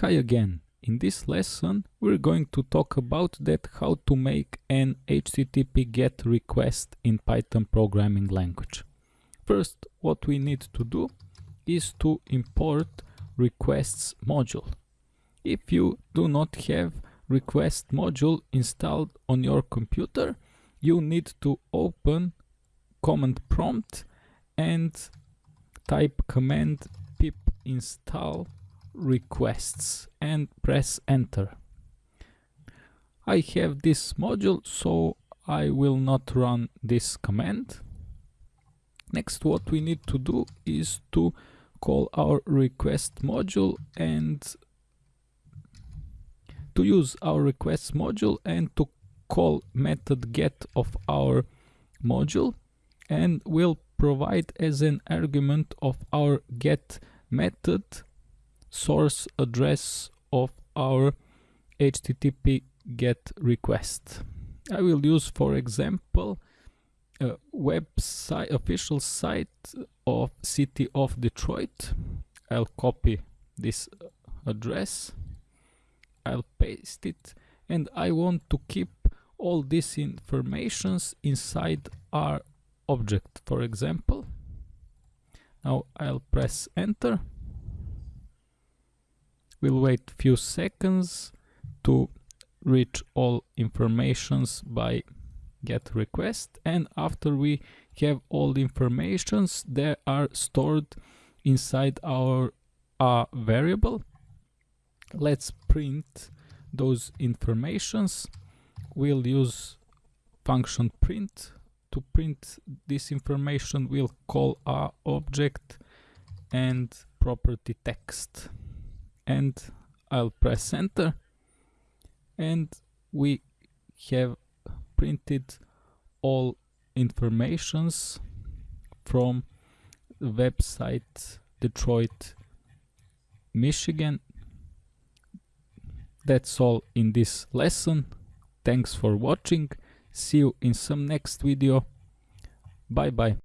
Hi again. In this lesson we're going to talk about that how to make an HTTP GET request in Python programming language. First what we need to do is to import requests module. If you do not have request module installed on your computer you need to open command prompt and type command pip install requests and press enter. I have this module so I will not run this command. Next what we need to do is to call our request module and to use our request module and to call method get of our module and will provide as an argument of our get method source address of our HTTP GET request. I will use, for example, a website, official site of City of Detroit. I'll copy this address. I'll paste it and I want to keep all these informations inside our object, for example. Now I'll press enter We'll wait few seconds to reach all informations by get request and after we have all the informations they are stored inside our uh, variable. Let's print those informations. We'll use function print. To print this information we'll call our object and property text and I'll press enter. And we have printed all informations from the website Detroit Michigan. That's all in this lesson. Thanks for watching. See you in some next video. Bye bye